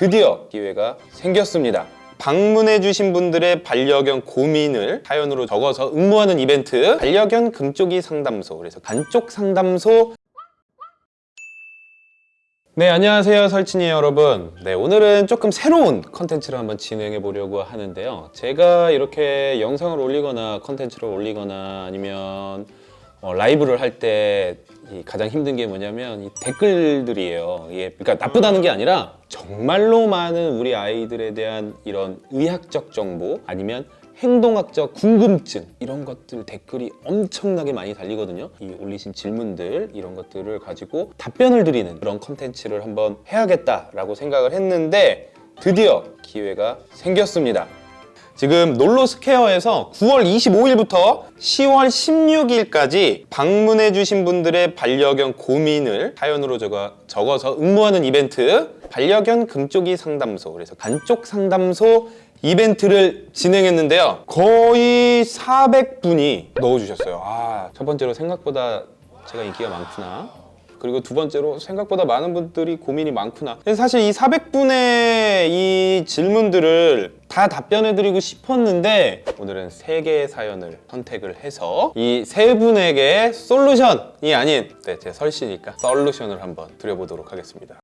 드디어 기회가 생겼습니다. 방문해주신 분들의 반려견 고민을 사연으로 적어서 응모하는 이벤트 반려견 금쪽이 상담소 그래서 강쪽 상담소. 네 안녕하세요 설친이 여러분. 네 오늘은 조금 새로운 컨텐츠를 한번 진행해 보려고 하는데요. 제가 이렇게 영상을 올리거나 컨텐츠를 올리거나 아니면 어, 라이브를 할 때 가장 힘든 게 뭐냐면 이 댓글들이에요. 이게 그러니까 나쁘다는 게 아니라 정말로 많은 우리 아이들에 대한 이런 의학적 정보 아니면 행동학적 궁금증 이런 것들 댓글이 엄청나게 많이 달리거든요. 이 올리신 질문들 이런 것들을 가지고 답변을 드리는 그런 컨텐츠를 한번 해야겠다라고 생각을 했는데 드디어 기회가 생겼습니다 지금 놀로스케어에서 9월 25일부터 10월 16일까지 방문해주신 분들의 반려견 고민을 사연으로 적어, 적어서 응모하는 이벤트 반려견 금쪽이 상담소 그래서 간쪽 상담소 이벤트를 진행했는데요. 거의 400분이 넣어주셨어요. 아, 첫 번째로 생각보다 제가 인기가 많구나 그리고 두 번째로 생각보다 많은 분들이 고민이 많구나. 사실 이 400분의 이 질문들을 다 답변해드리고 싶었는데 오늘은 세 개의 사연을 선택을 해서 이 세 분에게 솔루션이 아닌 네, 제 설시니까 솔루션을 한번 드려보도록 하겠습니다.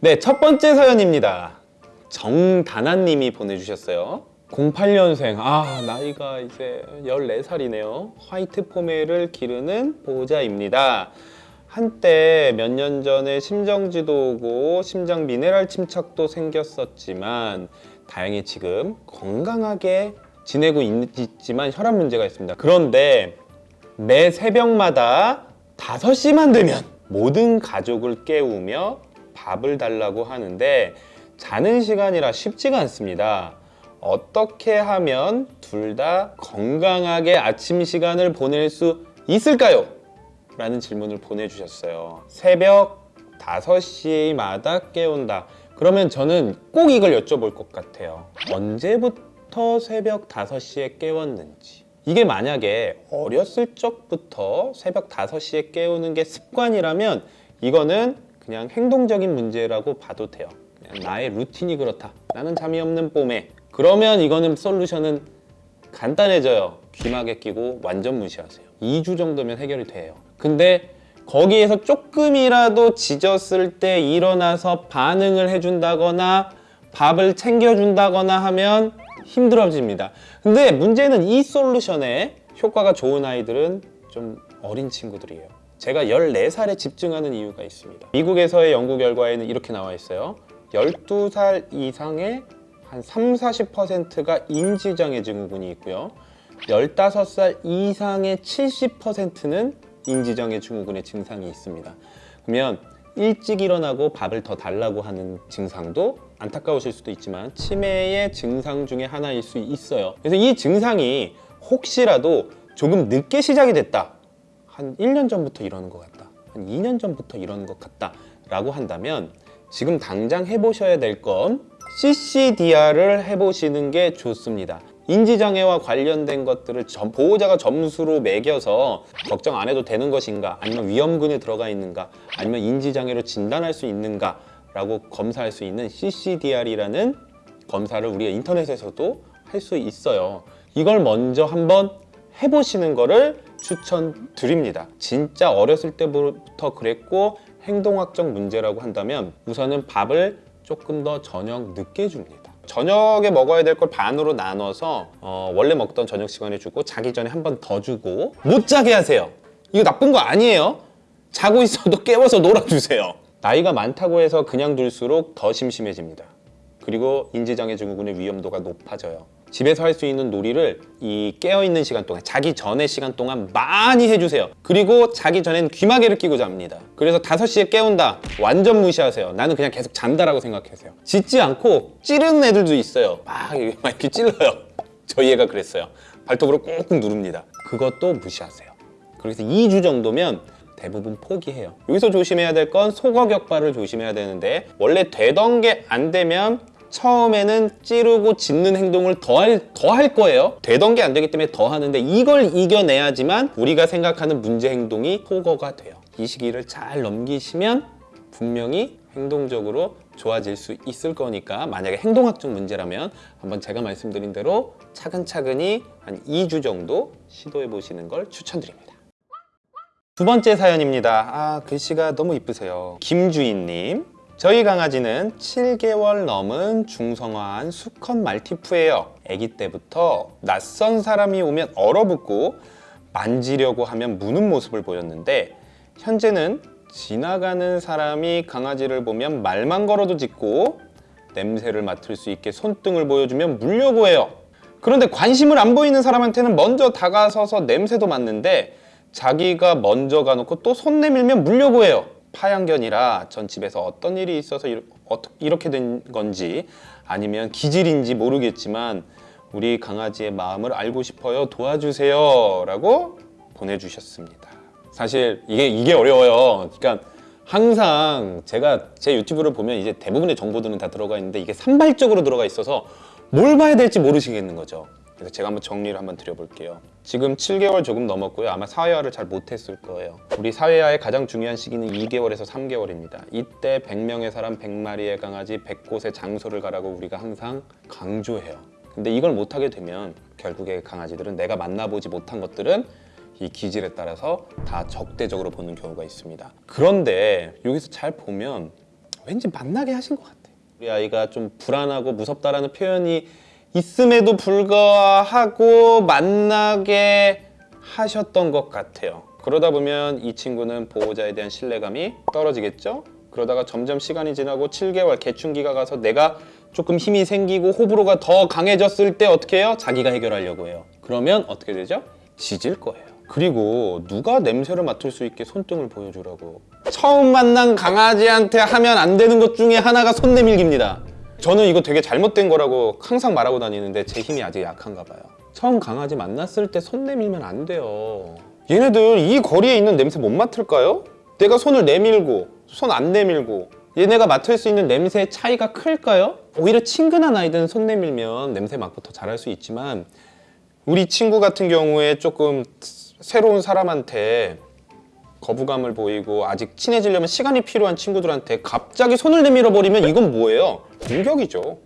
네, 첫 번째 사연입니다. 정다나님이 보내주셨어요. 08년생. 아 나이가 이제 14살이네요. 화이트 포메를 기르는 보호자입니다 한때 몇 년 전에 심정지도 오고 심장 미네랄 침착도 생겼었지만 다행히 지금 건강하게 지내고 있지만 혈압 문제가 있습니다 그런데 매 새벽마다 5시만 되면 모든 가족을 깨우며 밥을 달라고 하는데 자는 시간이라 쉽지가 않습니다 어떻게 하면 둘 다 건강하게 아침 시간을 보낼 수 있을까요? 라는 질문을 보내주셨어요. 새벽 5시마다 깨운다. 그러면 저는 꼭 이걸 여쭤볼 것 같아요. 언제부터 새벽 5시에 깨웠는지. 이게 만약에 어렸을 적부터 새벽 5시에 깨우는 게 습관이라면 이거는 그냥 행동적인 문제라고 봐도 돼요. 그냥 나의 루틴이 그렇다. 나는 잠이 없는 봄에. 그러면 이거는 솔루션은 간단해져요. 귀마개 끼고 완전 무시하세요. 2주 정도면 해결이 돼요 근데 거기에서 조금이라도 지졌을 때 일어나서 반응을 해준다거나 밥을 챙겨준다거나 하면 힘들어집니다. 근데 문제는 이 솔루션에 효과가 좋은 아이들은 좀 어린 친구들이에요. 제가 14살에 집중하는 이유가 있습니다. 미국에서의 연구 결과에는 이렇게 나와 있어요. 12살 이상의 한 3, 40%가 인지장애 증후군이 있고요. 15살 이상의 70%는 인지장애 증후군의 증상이 있습니다. 그러면 일찍 일어나고 밥을 더 달라고 하는 증상도 안타까우실 수도 있지만 치매의 증상 중에 하나일 수 있어요. 그래서 이 증상이 혹시라도 조금 늦게 시작이 됐다. 한 1년 전부터 이러는 것 같다. 한 2년 전부터 이러는 것 같다 라고 한다면 지금 당장 해보셔야 될 건 CCDR을 해보시는 게 좋습니다 인지장애와 관련된 것들을 보호자가 점수로 매겨서 걱정 안 해도 되는 것인가? 아니면 위험군에 들어가 있는가? 아니면 인지장애로 진단할 수 있는가 라고 검사할 수 있는 CCDR이라는 검사를 우리가 인터넷에서도 할 수 있어요. 이걸 먼저 한번 해보시는 거를 추천드립니다. 진짜 어렸을 때부터 그랬고 행동학적 문제라고 한다면 우선은 밥을 조금 더 저녁 늦게 줍니다 저녁에 먹어야 될 걸 반으로 나눠서 어, 원래 먹던 저녁 시간에 주고 자기 전에 한 번 더 주고 못 자게 하세요. 이거 나쁜 거 아니에요. 자고 있어도 깨워서 놀아주세요. 나이가 많다고 해서 그냥 둘수록 더 심심해집니다. 그리고 인지장애 증후군의 위험도가 높아져요 집에서 할 수 있는 놀이를 이 깨어있는 시간 동안 자기 전의 시간 동안 많이 해주세요. 그리고 자기 전엔 귀마개를 끼고 잡니다. 그래서 5시에 깨운다. 완전 무시하세요. 나는 그냥 계속 잔다라고 생각하세요. 짖지 않고 찌르는 애들도 있어요. 막 이렇게 찔러요. 저희 애가 그랬어요. 발톱으로 꾹꾹 누릅니다. 그것도 무시하세요. 그래서 2주 정도면 대부분 포기해요. 여기서 조심해야 될 건 소거격발을 조심해야 되는데 원래 되던 게 안 되면 처음에는 찌르고 짖는 행동을 더할 더 할 거예요 되던 게 안 되기 때문에 더 하는데 이걸 이겨내야지만 우리가 생각하는 문제 행동이 소거가 돼요 이 시기를 잘 넘기시면 분명히 행동적으로 좋아질 수 있을 거니까 만약에 행동학적 문제라면 한번 제가 말씀드린 대로 차근차근히 한 2주 정도 시도해 보시는 걸 추천드립니다. 두 번째 사연입니다. 아, 글씨가 너무 이쁘세요. 김주인님. 저희 강아지는 7개월 넘은 중성화한 수컷 말티푸예요. 아기 때부터 낯선 사람이 오면 얼어붙고 만지려고 하면 무는 모습을 보였는데 현재는 지나가는 사람이 강아지를 보면 말만 걸어도 짖고 냄새를 맡을 수 있게 손등을 보여주면 물려고 해요. 그런데 관심을 안 보이는 사람한테는 먼저 다가서서 냄새도 맡는데 자기가 먼저 가놓고 또 손 내밀면 물려고 해요. 파양견이라 전 집에서 어떤 일이 있어서 이렇게 된 건지 아니면 기질인지 모르겠지만 우리 강아지의 마음을 알고 싶어요. 도와주세요. 라고 보내주셨습니다. 사실 이게, 이게 어려워요. 그러니까 항상 제가 제 유튜브를 보면 이제 대부분의 정보들은 다 들어가 있는데 이게 산발적으로 들어가 있어서 뭘 봐야 될지 모르시겠는 거죠. 그래서 제가 한번 정리를 한번 드려볼게요. 지금 7개월 조금 넘었고요. 아마 사회화를 잘 못했을 거예요. 우리 사회화의 가장 중요한 시기는 2개월에서 3개월입니다. 이때 100명의 사람 100마리의 강아지 100곳의 장소를 가라고 우리가 항상 강조해요. 근데 이걸 못하게 되면 결국에 강아지들은 내가 만나보지 못한 것들은 이 기질에 따라서 다 적대적으로 보는 경우가 있습니다. 그런데 여기서 잘 보면 왠지 만나게 하신 것 같아요. 우리 아이가 좀 불안하고 무섭다라는 표현이 있음에도 불구하고 만나게 하셨던 것 같아요. 그러다 보면 이 친구는 보호자에 대한 신뢰감이 떨어지겠죠? 그러다가 점점 시간이 지나고 7개월 개춘기가 가서 내가 조금 힘이 생기고 호불호가 더 강해졌을 때 어떻게 해요? 자기가 해결하려고 해요. 그러면 어떻게 되죠? 짖을 거예요. 그리고 누가 냄새를 맡을 수 있게 손등을 보여주라고. 처음 만난 강아지한테 하면 안 되는 것 중에 하나가 손 내밀기입니다. 저는 이거 되게 잘못된 거라고 항상 말하고 다니는데 제 힘이 아직 약한가 봐요. 처음 강아지 만났을 때 손 내밀면 안 돼요. 얘네들 이 거리에 있는 냄새 못 맡을까요? 내가 손을 내밀고 손 안 내밀고 얘네가 맡을 수 있는 냄새의 차이가 클까요? 오히려 친근한 아이들은 손 내밀면 냄새 맡고 더 잘할 수 있지만 우리 친구 같은 경우에 조금 새로운 사람한테 거부감을 보이고 아직 친해지려면 시간이 필요한 친구들한테 갑자기 손을 내밀어 버리면 이건 뭐예요? 공격이죠.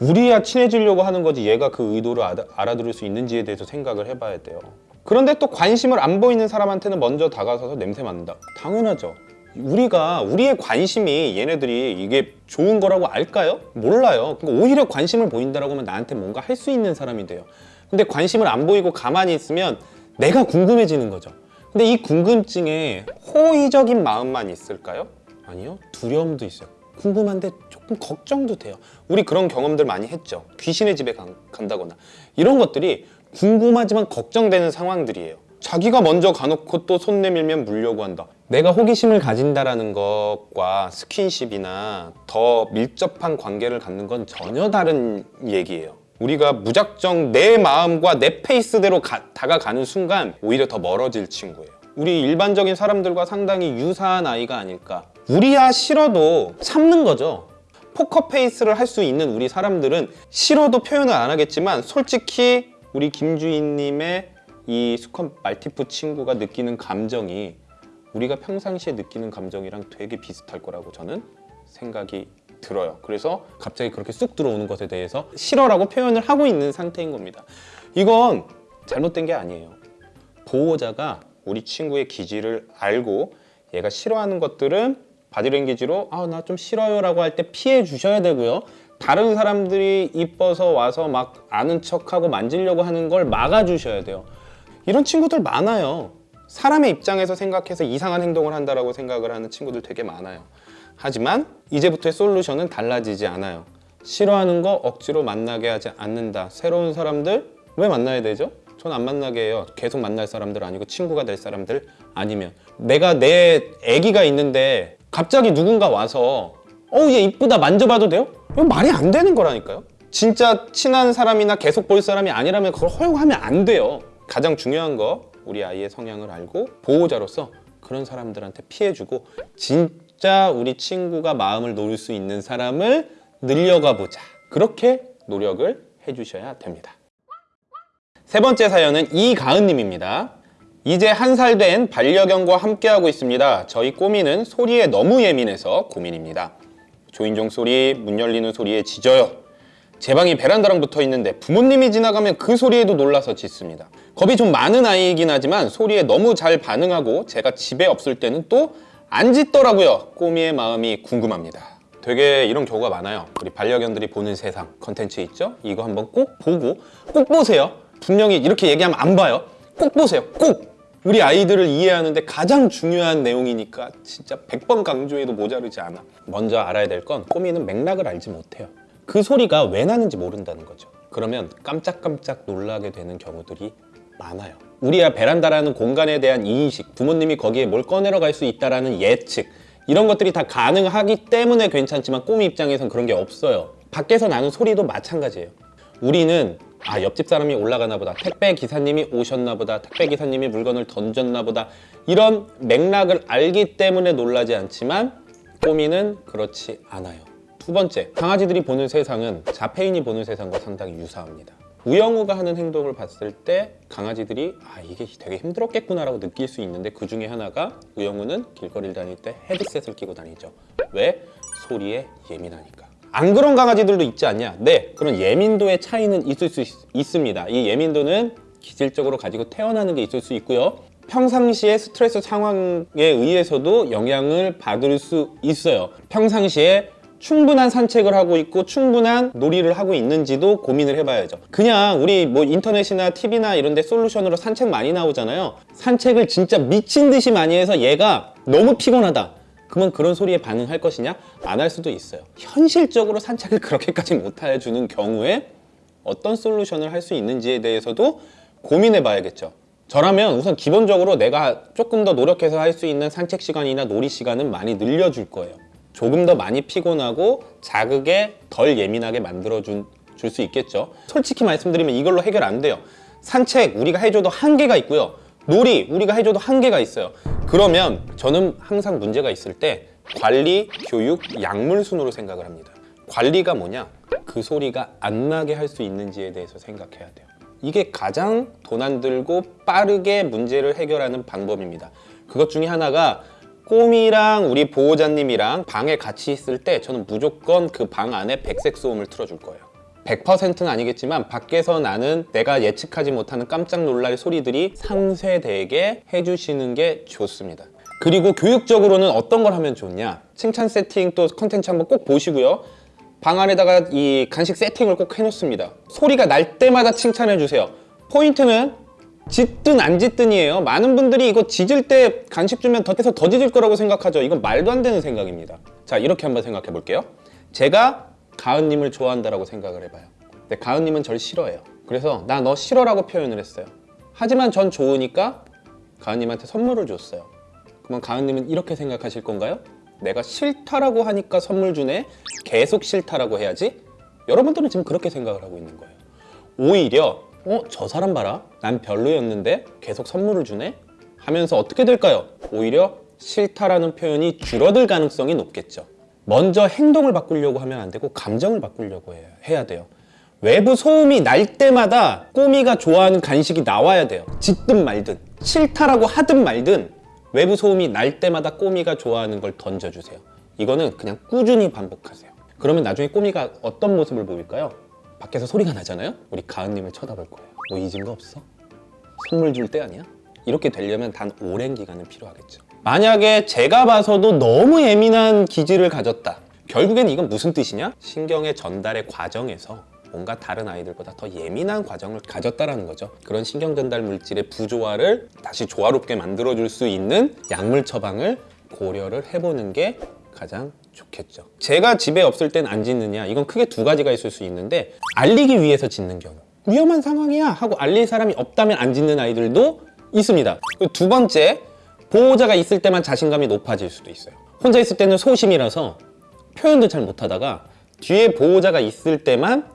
우리야 친해지려고 하는 거지 얘가 그 의도를 알아- 알아들을 수 있는지에 대해서 생각을 해봐야 돼요. 그런데 또 관심을 안 보이는 사람한테는 먼저 다가서서 냄새 맡는다. 당연하죠. 우리가 우리의 관심이 얘네들이 이게 좋은 거라고 알까요? 몰라요. 그러니까 오히려 관심을 보인다라고 하면 나한테 뭔가 할 수 있는 사람이 돼요. 근데 관심을 안 보이고 가만히 있으면 내가 궁금해지는 거죠. 근데 이 궁금증에 호의적인 마음만 있을까요? 아니요. 두려움도 있어요. 궁금한데 조금 걱정도 돼요. 우리 그런 경험들 많이 했죠. 귀신의 집에 간, 간다거나 이런 것들이 궁금하지만 걱정되는 상황들이에요. 자기가 먼저 가놓고 또 손 내밀면 물려고 한다. 내가 호기심을 가진다라는 것과 스킨십이나 더 밀접한 관계를 갖는 건 전혀 다른 얘기예요. 우리가 무작정 내 마음과 내 페이스대로 가- 다가가는 순간 오히려 더 멀어질 친구예요. 우리 일반적인 사람들과 상당히 유사한 아이가 아닐까. 우리야 싫어도 참는 거죠. 포커 페이스를 할 수 있는 우리 사람들은 싫어도 표현을 안 하겠지만 솔직히 우리 김주인님의 이 수컷 말티푸 친구가 느끼는 감정이 우리가 평상시에 느끼는 감정이랑 되게 비슷할 거라고 저는 생각이 들어요. 그래서 갑자기 그렇게 쑥 들어오는 것에 대해서 싫어라고 표현을 하고 있는 상태인 겁니다. 이건 잘못된 게 아니에요. 보호자가 우리 친구의 기질을 알고 얘가 싫어하는 것들은 바디랭귀지로 아 나 좀 싫어요 라고 할 때 피해 주셔야 되고요. 다른 사람들이 이뻐서 와서 막 아는 척하고 만지려고 하는 걸 막아 주셔야 돼요. 이런 친구들 많아요. 사람의 입장에서 생각해서 이상한 행동을 한다라고 생각을 하는 친구들 되게 많아요. 하지만 이제부터의 솔루션은 달라지지 않아요. 싫어하는 거 억지로 만나게 하지 않는다. 새로운 사람들 왜 만나야 되죠? 전 안 만나게 해요. 계속 만날 사람들 아니고 친구가 될 사람들 아니면 내가 내 아기가 있는데 갑자기 누군가 와서 어우 얘 이쁘다 만져봐도 돼요? 이건 말이 안 되는 거라니까요. 진짜 친한 사람이나 계속 볼 사람이 아니라면 그걸 허용하면 안 돼요. 가장 중요한 거 우리 아이의 성향을 알고 보호자로서 그런 사람들한테 피해주고 진 짜 우리 친구가 마음을 놓을 수 있는 사람을 늘려가 보자. 그렇게 노력을 해주셔야 됩니다. 세 번째 사연은 이가은님입니다. 이제 한 살 된 반려견과 함께하고 있습니다. 저희 꼬미는 소리에 너무 예민해서 고민입니다. 조인종 소리, 문 열리는 소리에 짖어요. 제 방이 베란다랑 붙어 있는데 부모님이 지나가면 그 소리에도 놀라서 짖습니다. 겁이 좀 많은 아이이긴 하지만 소리에 너무 잘 반응하고 제가 집에 없을 때는 또 안 짖더라고요. 꼬미의 마음이 궁금합니다. 되게 이런 경우가 많아요. 우리 반려견들이 보는 세상 컨텐츠 있죠? 이거 한번 꼭 보고 꼭 보세요. 분명히 이렇게 얘기하면 안 봐요. 꼭 보세요. 꼭! 우리 아이들을 이해하는데 가장 중요한 내용이니까 진짜 100번 강조해도 모자르지 않아. 먼저 알아야 될 건 꼬미는 맥락을 알지 못해요. 그 소리가 왜 나는지 모른다는 거죠. 그러면 깜짝깜짝 놀라게 되는 경우들이 많아요. 우리야 베란다라는 공간에 대한 인식, 부모님이 거기에 뭘 꺼내러 갈 수 있다라는 예측, 이런 것들이 다 가능하기 때문에 괜찮지만 꼬미 입장에선 그런 게 없어요. 밖에서 나는 소리도 마찬가지예요. 우리는 아 옆집 사람이 올라가나 보다 택배 기사님이 오셨나 보다 택배 기사님이 물건을 던졌나 보다 이런 맥락을 알기 때문에 놀라지 않지만 꼬미는 그렇지 않아요 두 번째 강아지들이 보는 세상은 자폐인이 보는 세상과 상당히 유사합니다 우영우가 하는 행동을 봤을 때 강아지들이 아 이게 되게 힘들었겠구나 라고 느낄 수 있는데 그 중에 하나가 우영우는 길거리를 다닐 때 헤드셋을 끼고 다니죠 왜? 소리에 예민하니까 안 그런 강아지들도 있지 않냐? 네, 그런 예민도의 차이는 있을 수 있, 습니다 이 예민도는 기질적으로 가지고 태어나는 게 있을 수 있고요. 평상시에 스트레스 상황에 의해서도 영향을 받을 수 있어요. 평상시에 충분한 산책을 하고 있고 충분한 놀이를 하고 있는지도 고민을 해봐야죠. 그냥 우리 뭐 인터넷이나 TV나 이런 데 솔루션으로 산책 많이 나오잖아요. 산책을 진짜 미친 듯이 많이 해서 얘가 너무 피곤하다. 그러면 그런 소리에 반응할 것이냐? 안 할 수도 있어요. 현실적으로 산책을 그렇게까지 못 해주는 경우에 어떤 솔루션을 할 수 있는지에 대해서도 고민해 봐야겠죠. 저라면 우선 기본적으로 내가 조금 더 노력해서 할 수 있는 산책 시간이나 놀이 시간은 많이 늘려줄 거예요. 조금 더 많이 피곤하고 자극에 덜 예민하게 만들어줄 수 있겠죠. 솔직히 말씀드리면 이걸로 해결 안 돼요. 산책 우리가 해줘도 한계가 있고요. 놀이 우리가 해줘도 한계가 있어요. 그러면 저는 항상 문제가 있을 때 관리, 교육, 약물 순으로 생각을 합니다. 관리가 뭐냐? 그 소리가 안 나게 할 수 있는지에 대해서 생각해야 돼요. 이게 가장 돈 안 들고 빠르게 문제를 해결하는 방법입니다. 그것 중에 하나가 꼬미랑 우리 보호자님이랑 방에 같이 있을 때 저는 무조건 그 방 안에 백색 소음을 틀어줄 거예요. 100%는 아니겠지만 밖에서 나는 내가 예측하지 못하는 깜짝 놀랄 소리들이 상쇄되게 해주시는 게 좋습니다. 그리고 교육적으로는 어떤 걸 하면 좋냐? 칭찬 세팅 또 컨텐츠 한번 꼭 보시고요. 방 안에다가 이 간식 세팅을 꼭 해놓습니다. 소리가 날 때마다 칭찬해 주세요. 포인트는 짖든 안 짖든이에요. 많은 분들이 이거 짖을 때 간식 주면 더 해서 더 짖을 거라고 생각하죠. 이건 말도 안 되는 생각입니다. 자, 이렇게 한번 생각해 볼게요. 제가 가은님을 좋아한다라고 생각을 해봐요. 근데 가은님은 절 싫어해요. 그래서 나 너 싫어라고 표현을 했어요. 하지만 전 좋으니까 가은님한테 선물을 줬어요. 그러면 가은님은 이렇게 생각하실 건가요? 내가 싫다라고 하니까 선물 주네. 계속 싫다라고 해야지. 여러분들은 지금 그렇게 생각을 하고 있는 거예요. 오히려 어? 저 사람 봐라. 난 별로였는데 계속 선물을 주네. 하면서 어떻게 될까요? 오히려 싫다라는 표현이 줄어들 가능성이 높겠죠. 먼저 행동을 바꾸려고 하면 안 되고 감정을 바꾸려고 해야, 돼요. 외부 소음이 날 때마다 꼬미가 좋아하는 간식이 나와야 돼요. 짖든 말든 싫다라고 하든 말든 외부 소음이 날 때마다 꼬미가 좋아하는 걸 던져주세요. 이거는 그냥 꾸준히 반복하세요. 그러면 나중에 꼬미가 어떤 모습을 보일까요? 밖에서 소리가 나잖아요? 우리 가은님을 쳐다볼 거예요. 뭐 잊은 거 없어? 선물 줄 때 아니야? 이렇게 되려면 단 오랜 기간은 필요하겠죠. 만약에 제가 봐서도 너무 예민한 기질을 가졌다. 결국엔 이건 무슨 뜻이냐? 신경의 전달의 과정에서 뭔가 다른 아이들보다 더 예민한 과정을 가졌다라는 거죠. 그런 신경 전달 물질의 부조화를 다시 조화롭게 만들어줄 수 있는 약물 처방을 고려를 해보는 게 가장 좋겠죠. 제가 집에 없을 땐안 짖느냐? 이건 크게 두 가지가 있을 수 있는데 알리기 위해서 짖는 경우. 위험한 상황이야 하고 알릴 사람이 없다면 안 짖는 아이들도 있습니다. 두 번째, 보호자가 있을 때만 자신감이 높아질 수도 있어요. 혼자 있을 때는 소심이라서 표현도 잘 못하다가 뒤에 보호자가 있을 때만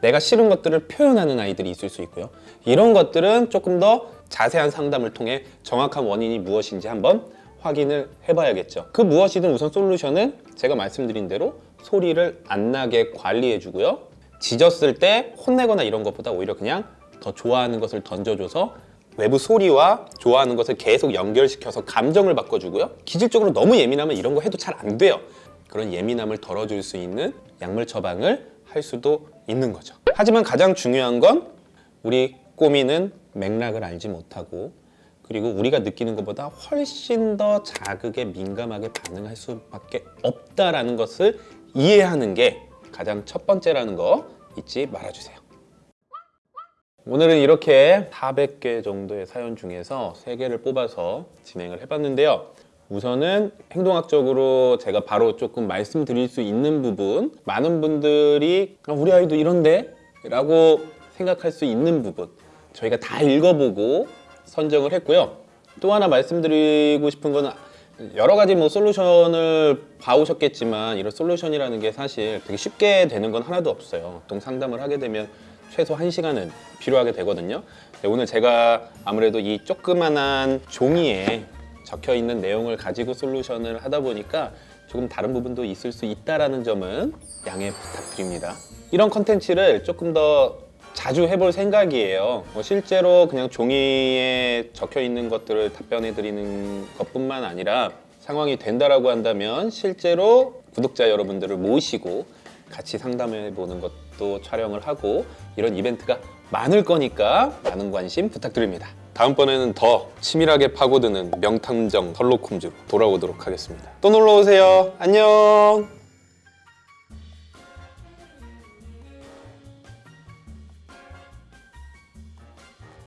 내가 싫은 것들을 표현하는 아이들이 있을 수 있고요. 이런 것들은 조금 더 자세한 상담을 통해 정확한 원인이 무엇인지 한번 확인을 해봐야겠죠. 그 무엇이든 우선 솔루션은 제가 말씀드린 대로 소리를 안 나게 관리해주고요. 짖었을 때 혼내거나 이런 것보다 오히려 그냥 더 좋아하는 것을 던져줘서 외부 소리와 좋아하는 것을 계속 연결시켜서 감정을 바꿔주고요. 기질적으로 너무 예민하면 이런 거 해도 잘 안 돼요. 그런 예민함을 덜어줄 수 있는 약물 처방을 할 수도 있는 거죠. 하지만 가장 중요한 건 우리 꼬미는 맥락을 알지 못하고 그리고 우리가 느끼는 것보다 훨씬 더 자극에 민감하게 반응할 수밖에 없다라는 것을 이해하는 게 가장 첫 번째라는 거 잊지 말아주세요. 오늘은 이렇게 400개 정도의 사연 중에서 3개를 뽑아서 진행을 해봤는데요. 우선은 행동학적으로 제가 바로 조금 말씀드릴 수 있는 부분 많은 분들이 아, 우리 아이도 이런데? 라고 생각할 수 있는 부분 저희가 다 읽어보고 선정을 했고요. 또 하나 말씀드리고 싶은 거는 여러 가지 뭐 솔루션을 봐오셨겠지만 이런 솔루션이라는 게 사실 되게 쉽게 되는 건 하나도 없어요. 보통 상담을 하게 되면 최소 1시간은 필요하게 되거든요. 네, 오늘 제가 아무래도 이 조그만한 종이에 적혀 있는 내용을 가지고 솔루션을 하다 보니까 조금 다른 부분도 있을 수 있다라는 점은 양해 부탁드립니다. 이런 컨텐츠를 조금 더 자주 해볼 생각이에요. 뭐 실제로 그냥 종이에 적혀 있는 것들을 답변해 드리는 것뿐만 아니라 상황이 된다라고 한다면 실제로 구독자 여러분들을 모시고 같이 상담해 보는 것도 촬영을 하고 이런 이벤트가 많을 거니까 많은 관심 부탁드립니다. 다음번에는 더 치밀하게 파고드는 명탐정 홈즈로 돌아오도록 하겠습니다. 또 놀러 오세요. 안녕.